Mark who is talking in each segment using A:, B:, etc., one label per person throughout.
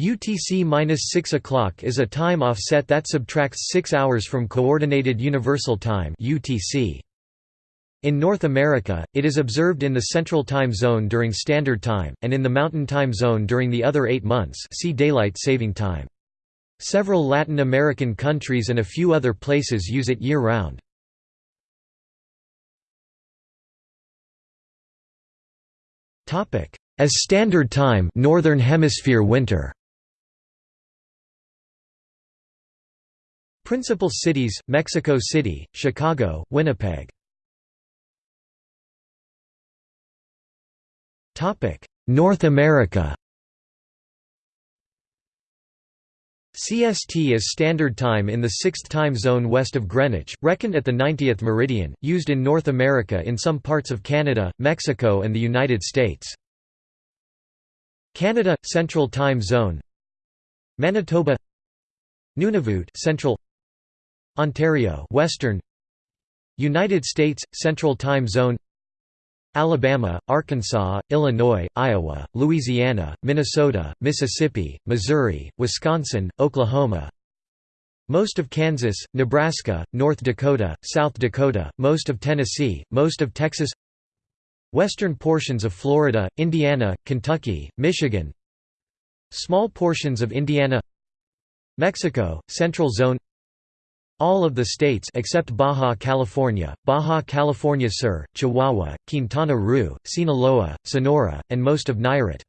A: UTC-6 o'clock is a time offset that subtracts 6 hours from Coordinated Universal Time (UTC). In North America, it is observed in the Central Time Zone during Standard Time, and in the Mountain Time Zone during the other eight months see Daylight Saving Time. Several Latin American countries and a few other places use it year-round. As Standard Time Northern Hemisphere winter Principal cities, Mexico City, Chicago, Winnipeg. North America. CST is Standard Time in the 6th time zone west of Greenwich, reckoned at the 90th meridian, used in North America in some parts of Canada, Mexico and the United States. Canada – Central Time Zone. Manitoba. Nunavut Central Ontario Western United States Central Time Zone Alabama, Arkansas, Illinois, Iowa, Louisiana, Minnesota, Mississippi, Missouri, Wisconsin, Oklahoma most of Kansas, Nebraska, North Dakota, South Dakota, most of Tennessee, most of Texas Western portions of Florida, Indiana, Kentucky, Michigan Small portions of Indiana Mexico, Central Zone all of the states except Baja California, Baja California Sur, Chihuahua, Quintana Roo, Sinaloa, Sonora, and most of Nayarit.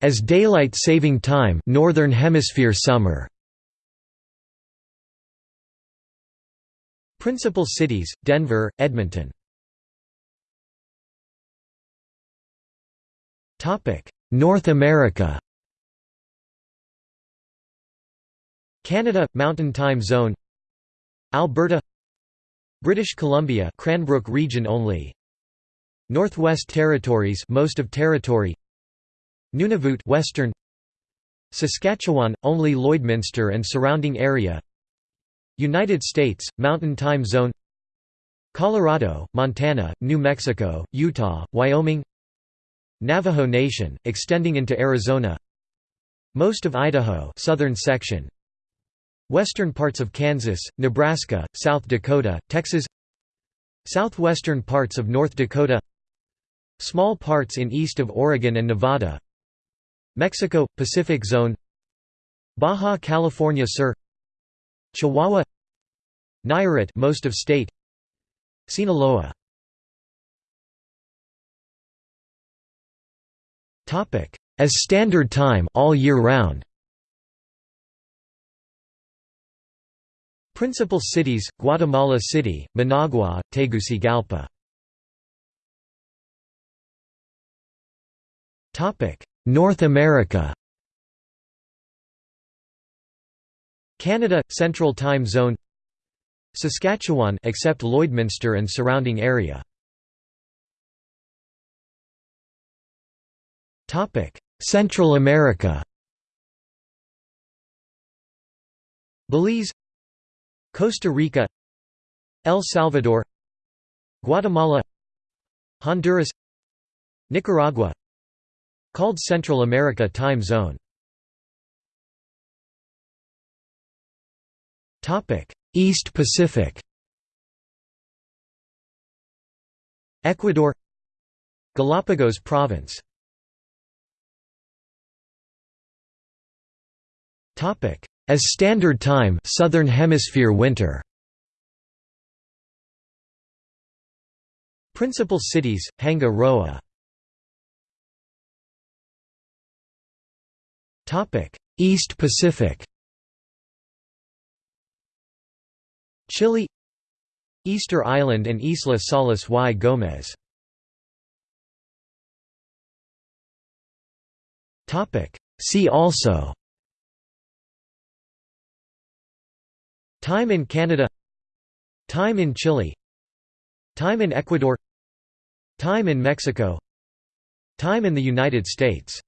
A: As daylight saving time Northern Hemisphere summer. Principal cities, Denver, Edmonton. North America Canada – Mountain Time Zone. Alberta. British Columbia Cranbrook region only. Northwest Territories most of territory. Nunavut Western. Saskatchewan only Lloydminster and surrounding area. United States Mountain Time Zone. Colorado, Montana, New Mexico, Utah, Wyoming. Navajo Nation extending into Arizona. Most of Idaho southern section Western parts of Kansas, Nebraska, South Dakota, Texas Southwestern parts of North Dakota Small parts in east of Oregon and Nevada Mexico – Pacific Zone Baja California Sur Chihuahua Nayarit most of state Sinaloa. As standard time all year round Principal cities, Guatemala City, Managua, Tegucigalpa. North America. Canada – Central Time Zone. Saskatchewan except Lloydminster and surrounding area. Central America. Belize Costa Rica El Salvador Guatemala Honduras Nicaragua Called Central America Time Zone. East Pacific. Ecuador Galapagos Province as Standard Time Southern Hemisphere winter. Principal cities, Hanga Roa. East Pacific. Chile. Easter Island and Isla Salas y Gómez See also Time in Canada. Time in Chile. Time in Ecuador. Time in Mexico. Time in the United States